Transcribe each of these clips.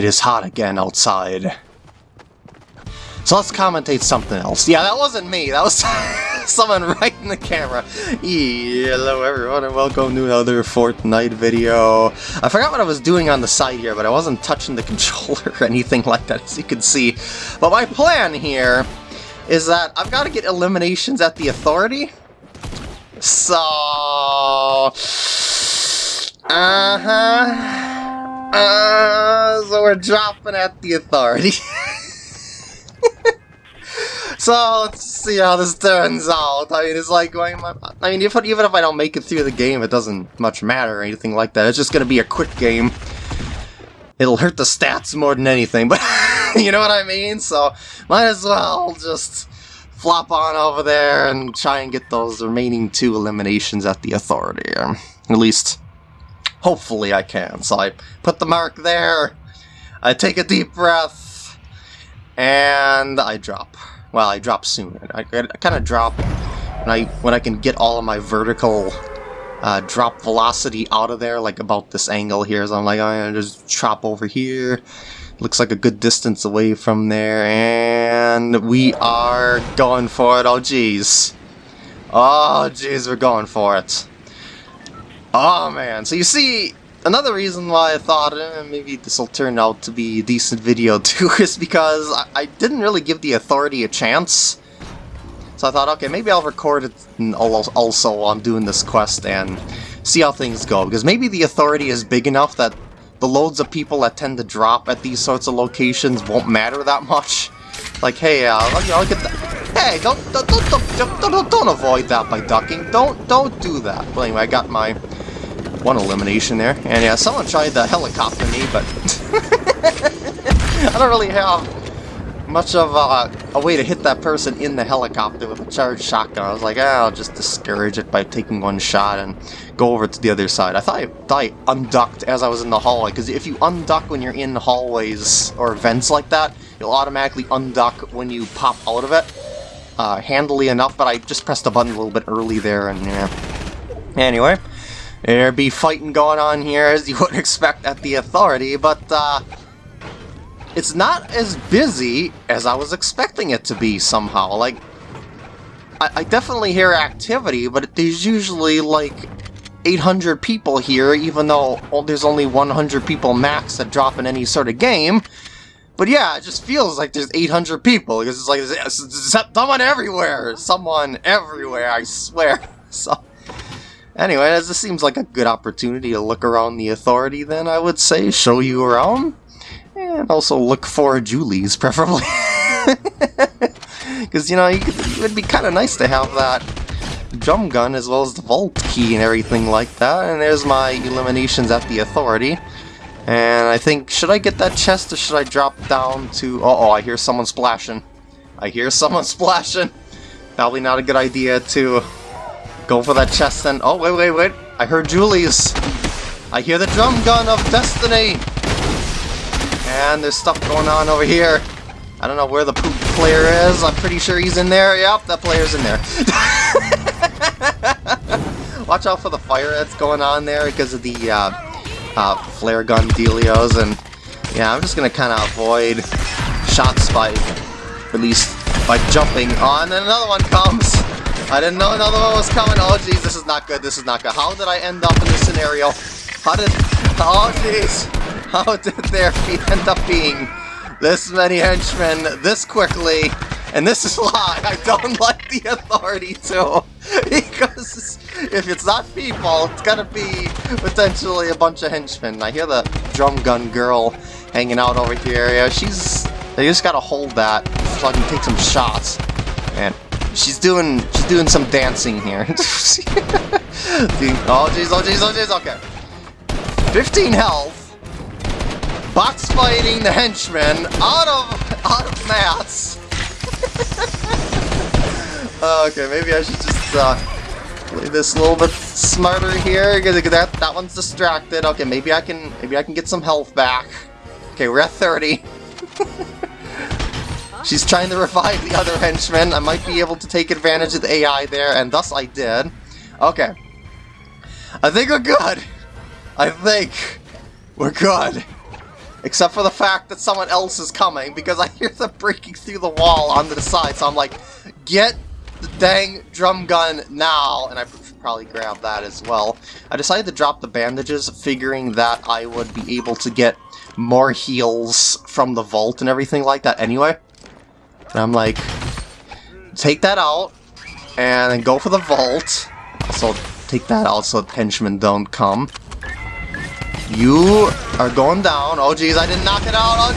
It is hot again outside. So let's commentate something else. Yeah, that wasn't me. That was someone right in the camera. Hello everyone and welcome to another Fortnite video. I forgot what I was doing on the side here, but I wasn't touching the controller or anything like that, as you can see. But my plan here is that I've got to get eliminations at the Authority. So... Uh-huh. Uh, so we're dropping at the Authority. so let's see how this turns out. I mean, it's like going. I mean, if, even if I don't make it through the game, it doesn't much matter or anything like that. It's just gonna be a quick game. It'll hurt the stats more than anything, but you know what I mean. So might as well just flop on over there and try and get those remaining two eliminations at the authority. At least, hopefully, I can. So I put the mark there. I take a deep breath and I drop. Well, I drop soon. I, I kind of drop when I when I can get all of my vertical uh, drop velocity out of there, like about this angle here. So I'm like, I just chop over here. Looks like a good distance away from there, and we are going for it. Oh, jeez. Oh, jeez, we're going for it. Oh, man. So you see, Another reason why I thought eh, maybe this will turn out to be a decent video too is because I, I, didn't really give the Authority a chance. So I thought, okay, maybe I'll record it also while I'm doing this quest and see how things go. Because maybe the Authority is big enough that the loads of people that tend to drop at these sorts of locations won't matter that much. Like, hey, uh, look at that. Hey, don't don't, don't don't don't don't avoid that by ducking. Don't don't do that. But anyway, I got my one elimination there. And yeah, someone tried the helicopter me, but I don't really have much of a, a, way to hit that person in the helicopter with a charged shotgun. I was like, ah, I'll just discourage it by taking one shot and go over to the other side. I thought I, thought I unducked as I was in the hallway, because if you unduck when you're in hallways or vents like that, you'll automatically unduck when you pop out of it. Uh, handily enough, but I just pressed the button a little bit early there, and yeah. Anyway, there be fighting going on here as you would expect at the Authority, but uh, it's not as busy as I was expecting it to be somehow. Like, I, I definitely hear activity, but there's usually like 800 people here, even though well, there's only 100 people max that drop in any sort of game. But yeah, it just feels like there's 800 people, because it's like, someone everywhere! Someone everywhere, I swear. So... Anyway, as this seems like a good opportunity to look around the Authority, then I would say show you around. And also look for Jules', preferably. Because, you know, you could, it would be kind of nice to have that drum gun as well as the vault key and everything like that. And there's my eliminations at the Authority. And I think, should I get that chest or should I drop down to... Uh oh I hear someone splashing. I hear someone splashing. Probably not a good idea to Go for that chest then. Oh, wait, wait, wait. I heard Jules'. I hear the drum gun of destiny. And there's stuff going on over here. I don't know where the poop player is. I'm pretty sure he's in there. Yep, that player's in there. Watch out for the fire that's going on there because of the uh, uh, flare gun dealios. And yeah, I'm just going to kind of avoid shots by, at least by jumping on. And another one comes. I didn't know another one was coming. Oh, jeez, this is not good. This is not good. How did I end up in this scenario? How did... Oh, jeez. How did there end up being this many henchmen this quickly? And this is why I don't like the Authority, too. Because if it's not people, it's gonna be potentially a bunch of henchmen. I hear the drum gun girl hanging out over here. Yeah, she's... They just gotta hold that so I can take some shots. And She's doing she's doing some dancing here. oh jeez, oh jeez, oh jeez, okay. 15 health. Box fighting the henchman out of out of mats. okay, maybe I should just uh, play this a little bit smarter here. That that one's distracted. Okay, maybe I can maybe I can get some health back. Okay, we're at 30. She's trying to revive the other henchmen. I might be able to take advantage of the AI there, and thus I did. Okay. I think we're good. I think we're good. except for the fact that someone else is coming, because I hear them breaking through the wall onto the side, so I'm like, get the dang drum gun now, and I probably grab that as well. I decided to drop the bandages, figuring that I would be able to get more heals from the vault and everything like that anyway. And I'm like, take that out, and then go for the vault. So take that out so the henchmen don't come. You are going down. Oh jeez, I didn't knock it out,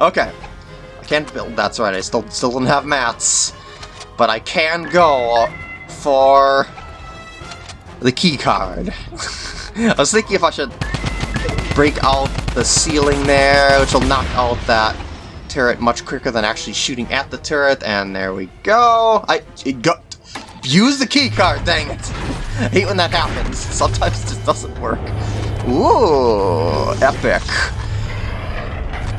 okay. I can't build, that's right, I still still don't have mats. But I can go for the key card. I was thinking if I should break out the ceiling there, which will knock out that turret much quicker than actually shooting at the turret, and there we go. I it got use the key card, dang it. I hate when that happens. Sometimes it just doesn't work. Ooh, epic.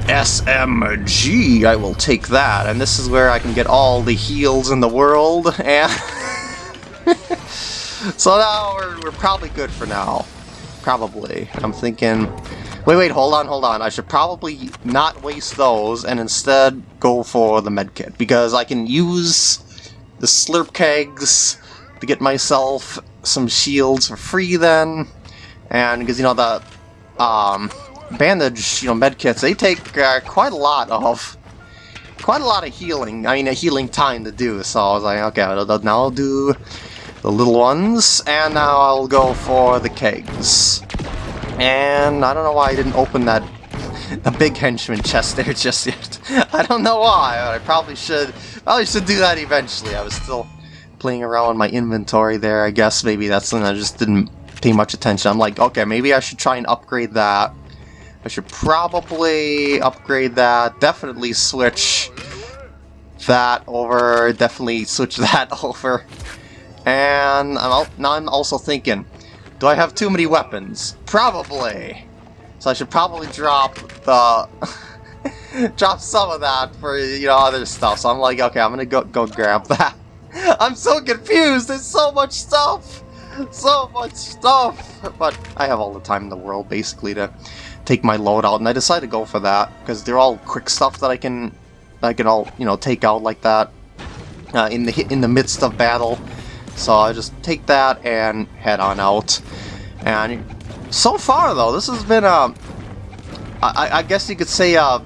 SMG, I will take that. And this is where I can get all the heals in the world. And so now we're, we're probably good for now. Probably. I'm thinking... Wait, wait, hold on, hold on. I should probably not waste those and instead go for the medkit. Because I can use the slurp kegs to get myself some shields for free then. And because, you know, the um, bandage, you know, medkits, they take uh, quite a lot of quite a lot of healing. I mean, a healing time to do. So I was like, okay, now I'll do the little ones, and now I'll go for the kegs. And I don't know why I didn't open that the big henchman chest there just yet. I don't know why, I probably should probably should do that eventually. I was still playing around with my inventory there. I guess maybe that's something I just didn't pay much attention. I'm like, okay, maybe I should try and upgrade that. I should probably upgrade that. Definitely switch that over. Definitely switch that over. And I'm now I'm also thinking, do I have too many weapons? Probably. So I should probably drop the drop some of that for you know other stuff. So I'm like, okay, I'm gonna go go grab that. I'm so confused. There's so much stuff. So much stuff. But I have all the time in the world, basically, to take my load out. And I decided to go for that, because they're all quick stuff that I can, I can all, you know, take out like that uh, in the in the midst of battle. So I just take that and head on out. And so far, though, this has been um, I, I guess you could say, uh,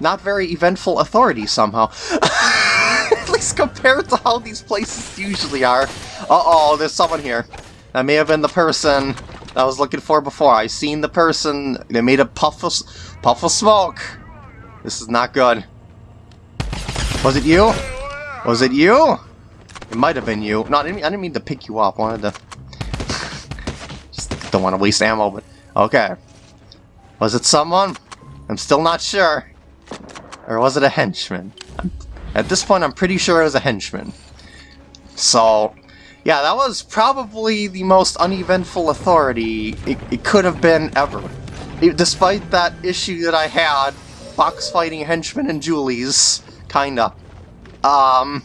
not very eventful authority somehow. At least compared to how these places usually are. Uh-oh, there's someone here. That may have been the person I was looking for before. I seen the person. They made a puff of, puff of smoke. This is not good. Was it you? Was it you? It might have been you. No, I didn't, I didn't mean to pick you up. I wanted to... Just don't want to waste ammo, but... Okay. Was it someone? I'm still not sure. Or was it a henchman? At this point, I'm pretty sure it was a henchman. So, yeah, that was probably the most uneventful authority it, it could have been ever. It, despite that issue that I had, box fighting henchmen and Jules, kinda. Um,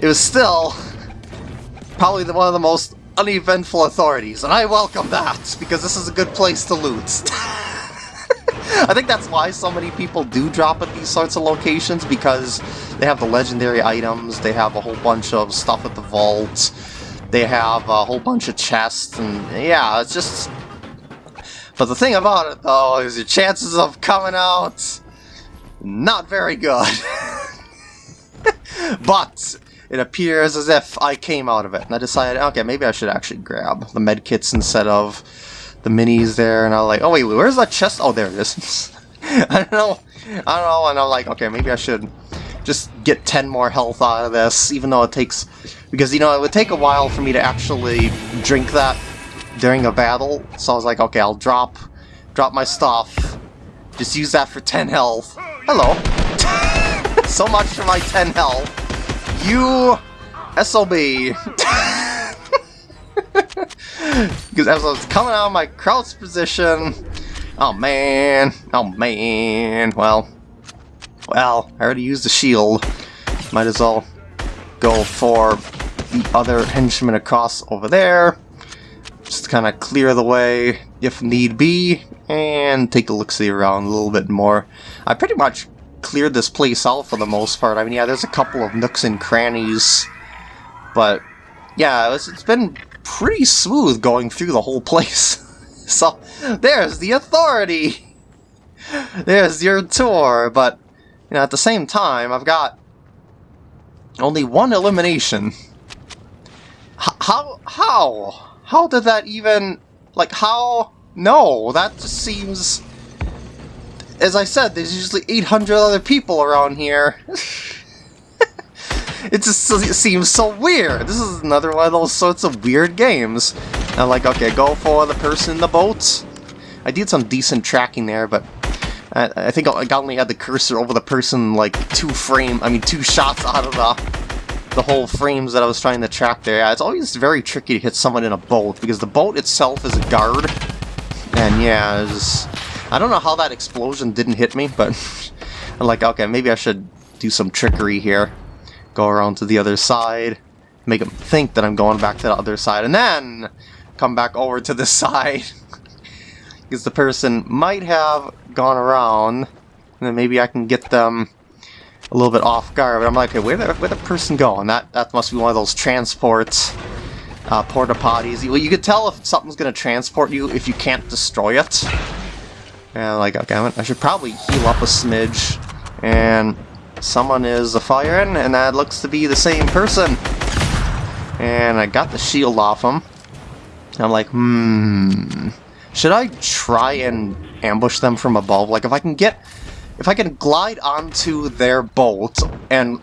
it was still probably the, one of the most uneventful authorities, and I welcome that, because this is a good place to loot. I think that's why so many people do drop at these sorts of locations, because they have the legendary items, they have a whole bunch of stuff at the vault, they have a whole bunch of chests, and yeah, it's just... But the thing about it, though, is your chances of coming out... not very good. but it appears as if I came out of it, and I decided, okay, maybe I should actually grab the medkits instead of the minis there, and I was like, oh wait, where's that chest? Oh, there it is. I don't know, I don't know, and I'm like, okay, maybe I should just get 10 more health out of this, even though it takes, because, you know, it would take a while for me to actually drink that during a battle, so I was like, okay, I'll drop, drop my stuff, just use that for 10 health. Hello. so much for my 10 health. You SLB. Because as I was coming out of my crouch position, oh man, oh man, well, well, I already used the shield. Might as well go for the other henchman across over there. Just kind of clear the way if need be, and take a look-see around a little bit more. I pretty much cleared this place out for the most part. I mean, yeah, there's a couple of nooks and crannies, but yeah, it's, been pretty smooth going through the whole place. so, there's the authority! There's your tour, but you know, at the same time, I've got only one elimination. H how? How? How did that even... Like, how? No, that just seems... As I said, there's usually 800 other people around here. it just seems so weird. This is another one of those sorts of weird games. I'm like, okay, go for the person in the boat. I did some decent tracking there, but I, I think I only had the cursor over the person like two frame, I mean two shots out of the, the whole frames that I was trying to track there. Yeah, it's always very tricky to hit someone in a boat because the boat itself is a guard. And yeah, just, I don't know how that explosion didn't hit me, but I'm like, okay, maybe I should do some trickery here. Go around to the other side, make them think that I'm going back to the other side, and then come back over to the side. because the person might have gone around, and then maybe I can get them a little bit off guard. But I'm like, okay, where the where the person going? That that must be one of those transports, uh, porta potties. You, you could tell if something's going to transport you if you can't destroy it. And like, okay, I should probably heal up a smidge. And someone is a firing, and that looks to be the same person. And I got the shield off him. I'm like, hmm. Should I try and ambush them from above? Like, if I can get... If I can glide onto their boat and,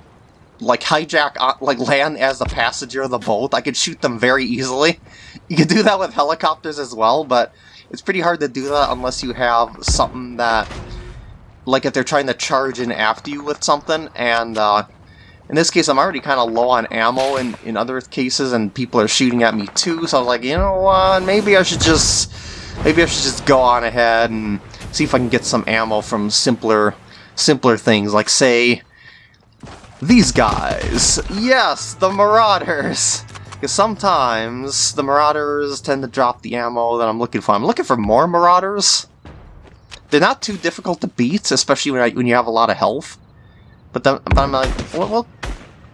like, hijack, uh, like, land as the passenger of the boat, I could shoot them very easily. You can do that with helicopters as well, but it's pretty hard to do that unless you have something that... Like, if they're trying to charge in after you with something, and, uh, in this case, I'm already kind of low on ammo in, in other cases, and people are shooting at me too, so I was like, you know what, maybe I should just Maybe I should just go on ahead and see if I can get some ammo from simpler, simpler things, like, say, these guys. Yes, the Marauders! Because sometimes the Marauders tend to drop the ammo that I'm looking for. I'm looking for more Marauders. They're not too difficult to beat, especially when, I, when you have a lot of health. But, then, but I'm like, well, well,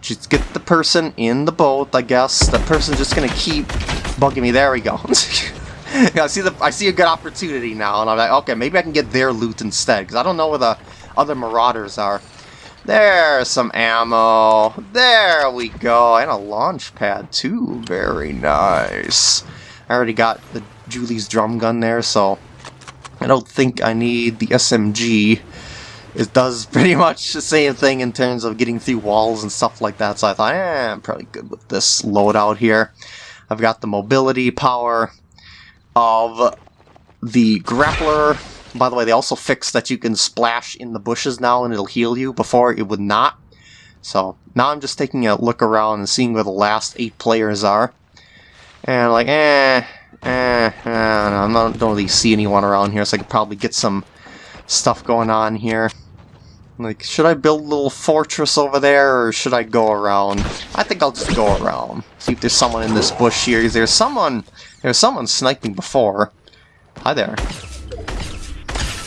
just get the person in the boat, I guess. The person's just gonna keep bugging me. There we go. I see the I see a good opportunity now, and I'm like, okay, maybe I can get their loot instead, because I don't know where the other marauders are. There's some ammo. There we go. And a launch pad, too. Very nice. I already got the Jules' drum gun there, so I don't think I need the SMG. It does pretty much the same thing in terms of getting through walls and stuff like that, so I thought, eh, I'm probably good with this loadout here. I've got the mobility power, of the grappler. By the way, they also fixed that you can splash in the bushes now and it'll heal you. Before, it would not. So, now I'm just taking a look around and seeing where the last eight players are. And like, eh, eh, eh I don't, don't really see anyone around here, so I could probably get some stuff going on here. Like, should I build a little fortress over there, or should I go around? I think I'll just go around. See if there's someone in this bush here. Is there someone... There's someone sniping before. Hi there.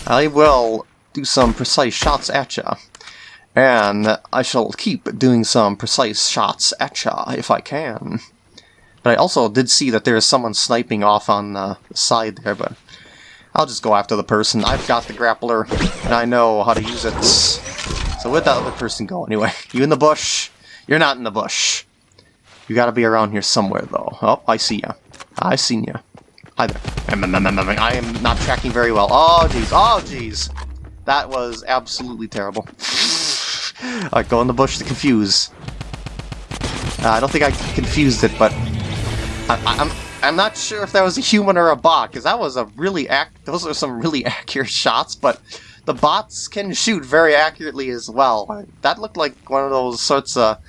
I will do some precise shots at ya. And I shall keep doing some precise shots at ya if I can. But I also did see that there is someone sniping off on the side there, but I'll just go after the person. I've got the grappler, and I know how to use it. So where'd that other person go anyway? You in the bush? You're not in the bush. You gotta be around here somewhere, though. Oh, I see ya. I seen ya. Hi there. I am not tracking very well. Oh, jeez. Oh, jeez. That was absolutely terrible. Alright, go in the bush to confuse. Uh, I don't think I confused it, but... I, I'm I'm not sure if that was a human or a bot, because that was a really ac those are some really accurate shots, but the bots can shoot very accurately as well. That looked like one of those sorts of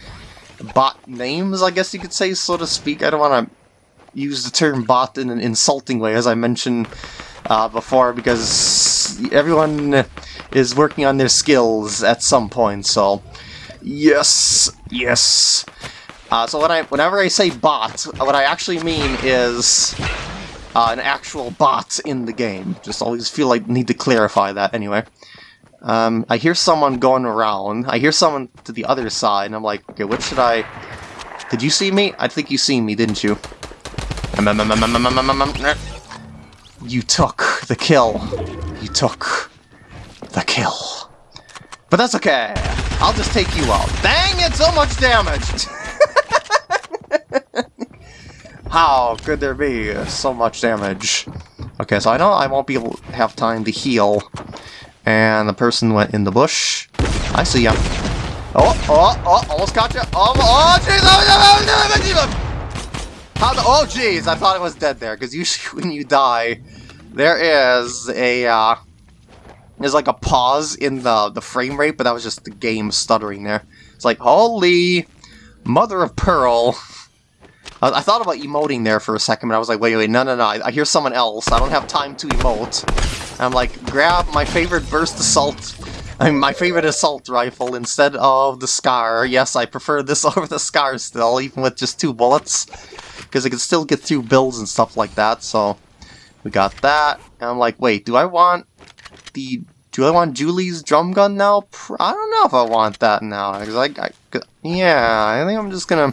bot names, I guess you could say, so to speak. I don't want to use the term bot in an insulting way, as I mentioned uh, before, because everyone is working on their skills at some point, so... Yes, yes. Uh, so when I, whenever I say bot, what I actually mean is uh, an actual bot in the game. Just always feel like need to clarify that anyway. Um, I hear someone going around. I hear someone to the other side, and I'm like, okay, what should I... Did you see me? I think you seen me, didn't you? You took the kill. You took the kill. But that's okay. I'll just take you out. Dang it, so much damage! How could there be so much damage? Okay, so I know I won't be able to have time to heal. And the person went in the bush. I see ya. Oh, oh, oh, almost got you. Oh, oh, jeez, How the, oh, jeez, I thought it was dead there, because usually when you die, there is a, uh, there's like a pause in the, the frame rate, but that was just the game stuttering there. It's like, holy mother of pearl. I, thought about emoting there for a second, but I was like, wait, wait, no, no, no, I, I hear someone else. I don't have time to emote. And I'm like, grab my favorite burst assault, I mean, my favorite assault rifle instead of the Scar. Yes, I prefer this over the Scar still, even with just two bullets, because it can still get through builds and stuff like that, so we got that. And I'm like, wait, do I want the do I want Jules' drum gun now? I don't know if I want that now. Cause I, I, yeah, I think I'm just gonna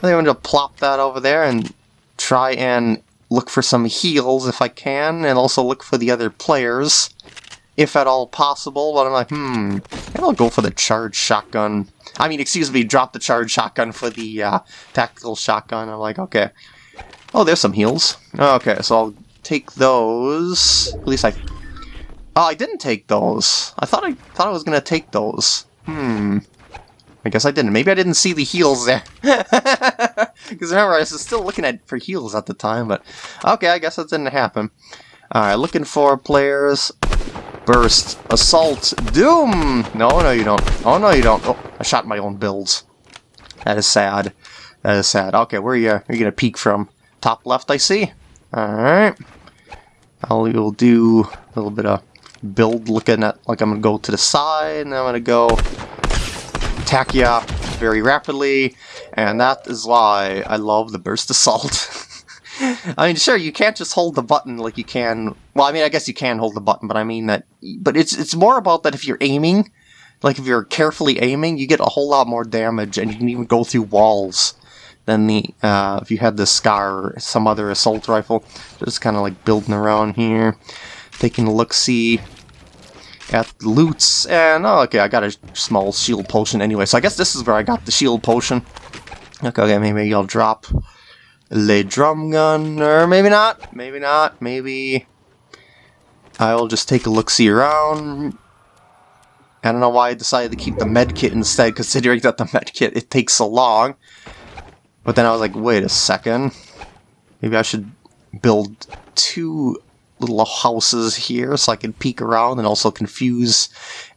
I think I'm to plop that over there and try and look for some heals if I can, and also look for the other players, if at all possible, but I'm like, hmm, maybe I'll go for the charged shotgun. I mean, excuse me, drop the charged shotgun for the uh, tactical shotgun. I'm like, okay. Oh, there's some heals. Okay, so I'll take those. At least I... Oh, I didn't take those. I thought I thought I was going to take those. Hmm. I guess I didn't. Maybe I didn't see the heals there. Because remember, I was still looking at for heals at the time, but... Okay, I guess that didn't happen. Alright, looking for players. Burst. Assault. Doom! No, no you don't. Oh, no you don't. Oh, I shot my own builds. That is sad. That is sad. Okay, where are you, are you gonna peek from? Top left, I see. Alright. I'll will do a little bit of build looking at, like I'm gonna go to the side, and I'm gonna go attack you very rapidly, and that is why I love the Burst Assault. I mean, sure, you can't just hold the button like you can... Well, I mean, I guess you can hold the button, but I mean that... But it's it's more about that if you're aiming, like if you're carefully aiming, you get a whole lot more damage, and you can even go through walls than the uh, if you had the Scar or some other assault rifle. Just kind of like building around here, taking a look-see at loots, and oh, okay, I got a small shield potion anyway, so I guess this is where I got the shield potion. Okay, okay maybe I'll drop the drum gun, or maybe not, maybe not, maybe I'll just take a look-see around. I don't know why I decided to keep the medkit instead, considering that the medkit, it takes so long. But then I was like, wait a second, maybe I should build two little houses here so I can peek around and also confuse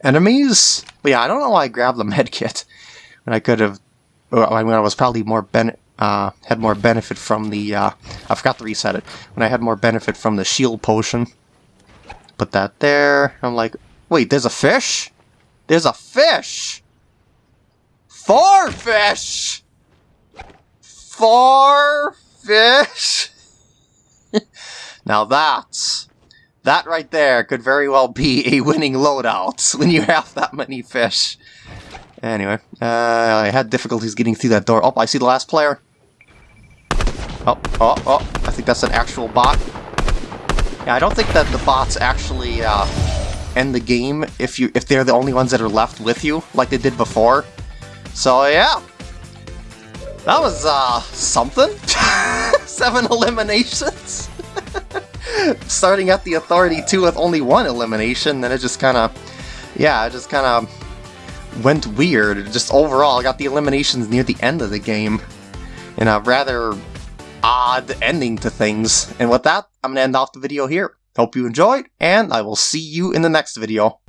enemies. But yeah, I don't know why I grabbed the medkit when I could have. I mean, I was probably more ben uh, had more benefit from the. Uh, I forgot to reset it when I had more benefit from the shield potion. Put that there. I'm like, wait, there's a fish. There's a fish. Four fish. Four fish. Now that's... That right there could very well be a winning loadout when you have that many fish. Anyway, uh, I had difficulties getting through that door. Oh, I see the last player. Oh, oh, oh, I think that's an actual bot. Yeah, I don't think that the bots actually uh, end the game if you if they're the only ones that are left with you, like they did before. So yeah, that was uh, something. Seven eliminations. starting at the Authority 2 with only one elimination, then it just kind of, yeah, it just kind of went weird. Just overall, I got the eliminations near the end of the game in a rather odd ending to things. And with that, I'm going to end off the video here. Hope you enjoyed, and I will see you in the next video.